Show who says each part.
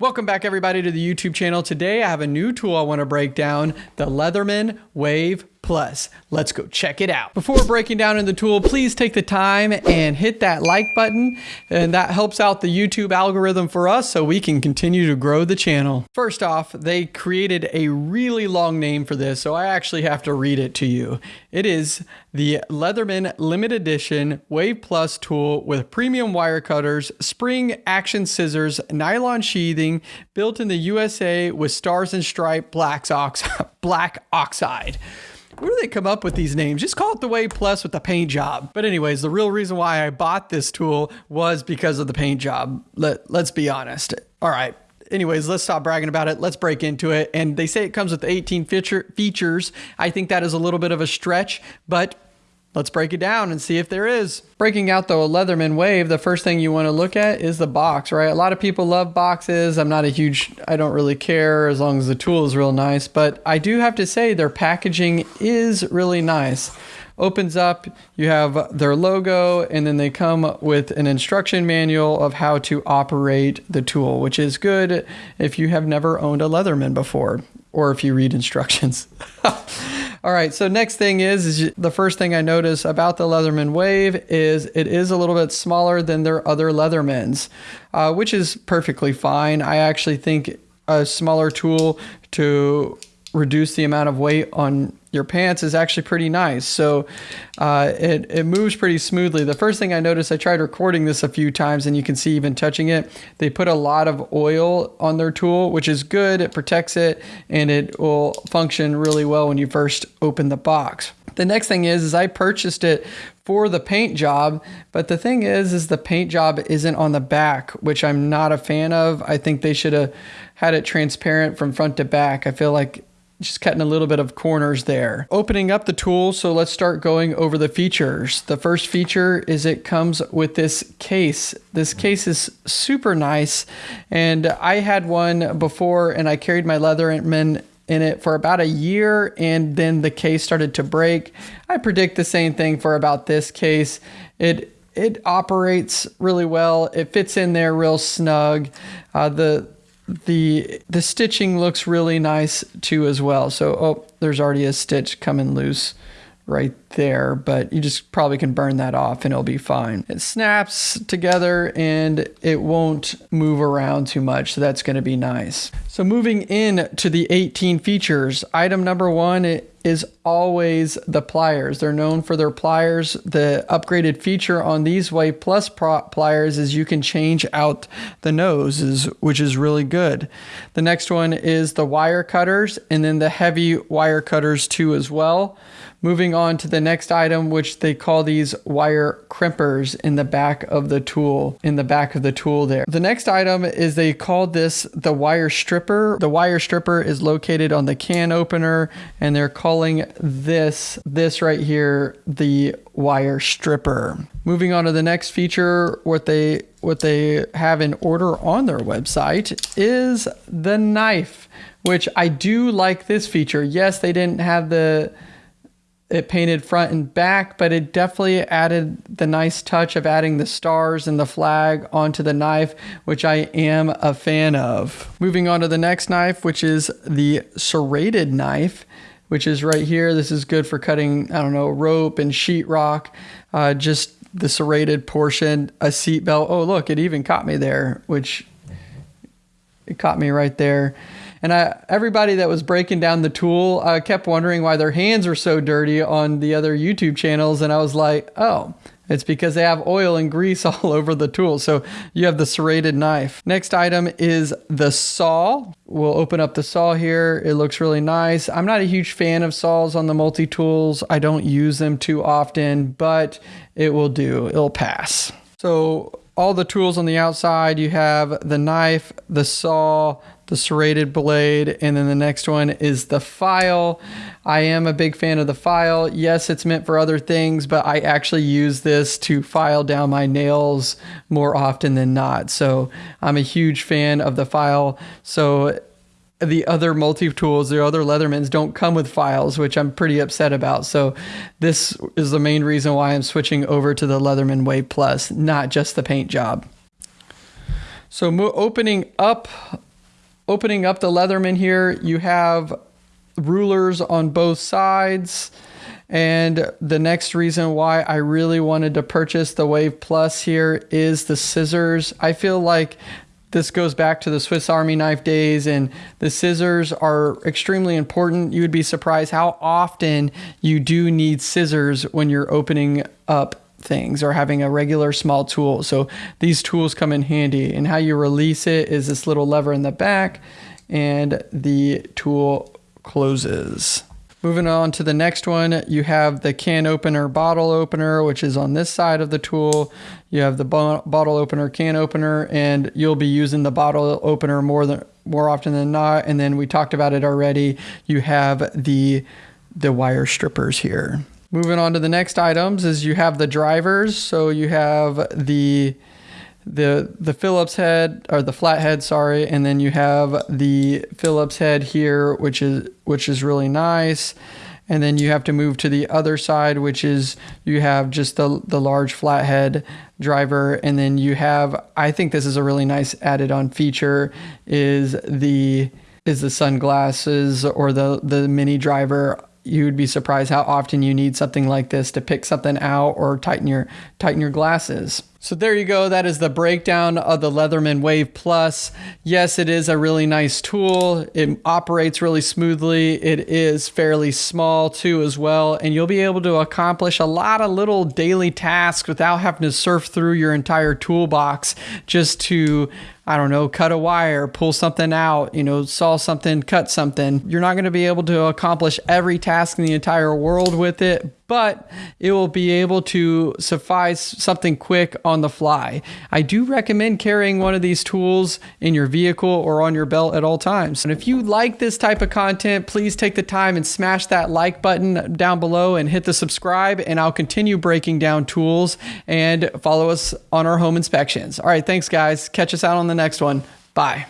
Speaker 1: Welcome back everybody to the YouTube channel. Today I have a new tool I want to break down, the Leatherman Wave Plus. Let's go check it out. Before breaking down in the tool, please take the time and hit that like button and that helps out the YouTube algorithm for us so we can continue to grow the channel. First off, they created a really long name for this, so I actually have to read it to you. It is the Leatherman Limited Edition Wave Plus tool with premium wire cutters, spring action scissors, nylon sheathing, built in the USA with stars and stripe black, ox black oxide. Where do they come up with these names? Just call it the Wave Plus with the paint job. But anyways, the real reason why I bought this tool was because of the paint job. Let, let's be honest. All right. Anyways, let's stop bragging about it. Let's break into it. And they say it comes with 18 feature, features. I think that is a little bit of a stretch, but Let's break it down and see if there is. Breaking out the Leatherman Wave, the first thing you want to look at is the box, right? A lot of people love boxes. I'm not a huge, I don't really care as long as the tool is real nice, but I do have to say their packaging is really nice. Opens up, you have their logo, and then they come with an instruction manual of how to operate the tool, which is good if you have never owned a Leatherman before or if you read instructions. All right, so next thing is, is the first thing I notice about the Leatherman Wave is it is a little bit smaller than their other Leathermans, uh, which is perfectly fine. I actually think a smaller tool to reduce the amount of weight on your pants is actually pretty nice. So uh, it, it moves pretty smoothly. The first thing I noticed, I tried recording this a few times and you can see even touching it, they put a lot of oil on their tool, which is good. It protects it and it will function really well when you first open the box. The next thing is, is I purchased it for the paint job, but the thing is, is the paint job isn't on the back, which I'm not a fan of. I think they should have had it transparent from front to back. I feel like just cutting a little bit of corners there. Opening up the tool, so let's start going over the features. The first feature is it comes with this case. This case is super nice, and I had one before and I carried my Leatherman in it for about a year and then the case started to break. I predict the same thing for about this case. It it operates really well. It fits in there real snug. Uh, the the the stitching looks really nice too as well. So oh, there's already a stitch coming loose right there, but you just probably can burn that off and it'll be fine. It snaps together and it won't move around too much, so that's gonna be nice. So moving in to the 18 features, item number one is always the pliers. They're known for their pliers. The upgraded feature on these Wave Plus pliers is you can change out the noses, which is really good. The next one is the wire cutters and then the heavy wire cutters too as well. Moving on to the next item, which they call these wire crimpers in the back of the tool, in the back of the tool there. The next item is they called this the wire stripper. The wire stripper is located on the can opener and they're calling this, this right here, the wire stripper. Moving on to the next feature, what they what they have in order on their website is the knife, which I do like this feature. Yes, they didn't have the it painted front and back, but it definitely added the nice touch of adding the stars and the flag onto the knife, which I am a fan of. Moving on to the next knife, which is the serrated knife, which is right here. This is good for cutting, I don't know, rope and sheetrock, uh, just the serrated portion, a seat belt. Oh, look, it even caught me there, which it caught me right there. And I, everybody that was breaking down the tool uh, kept wondering why their hands were so dirty on the other YouTube channels. And I was like, oh, it's because they have oil and grease all over the tool. So you have the serrated knife. Next item is the saw. We'll open up the saw here. It looks really nice. I'm not a huge fan of saws on the multi-tools. I don't use them too often, but it will do. It'll pass. So all the tools on the outside, you have the knife, the saw, the serrated blade, and then the next one is the file. I am a big fan of the file. Yes, it's meant for other things, but I actually use this to file down my nails more often than not. So I'm a huge fan of the file. So the other multi-tools, the other Leathermans don't come with files, which I'm pretty upset about. So this is the main reason why I'm switching over to the Leatherman Wave Plus, not just the paint job. So opening up opening up the Leatherman here, you have rulers on both sides. And the next reason why I really wanted to purchase the Wave Plus here is the scissors. I feel like this goes back to the Swiss Army knife days, and the scissors are extremely important. You would be surprised how often you do need scissors when you're opening up things or having a regular small tool. So these tools come in handy. And how you release it is this little lever in the back, and the tool closes. Moving on to the next one, you have the can opener, bottle opener, which is on this side of the tool. You have the bo bottle opener, can opener, and you'll be using the bottle opener more than more often than not. And then we talked about it already. You have the the wire strippers here. Moving on to the next items is you have the drivers. So you have the the the Phillips head or the flathead, sorry, and then you have the Phillips head here, which is which is really nice. And then you have to move to the other side, which is you have just the the large flathead driver, and then you have I think this is a really nice added on feature is the is the sunglasses or the the mini driver you would be surprised how often you need something like this to pick something out or tighten your tighten your glasses. So there you go. That is the breakdown of the Leatherman Wave Plus. Yes, it is a really nice tool. It operates really smoothly. It is fairly small too as well. And you'll be able to accomplish a lot of little daily tasks without having to surf through your entire toolbox just to I don't know, cut a wire, pull something out, you know, saw something, cut something. You're not going to be able to accomplish every task in the entire world with it, but it will be able to suffice something quick on the fly. I do recommend carrying one of these tools in your vehicle or on your belt at all times. And if you like this type of content, please take the time and smash that like button down below and hit the subscribe and I'll continue breaking down tools and follow us on our home inspections. All right, thanks guys. Catch us out on the next one. Bye.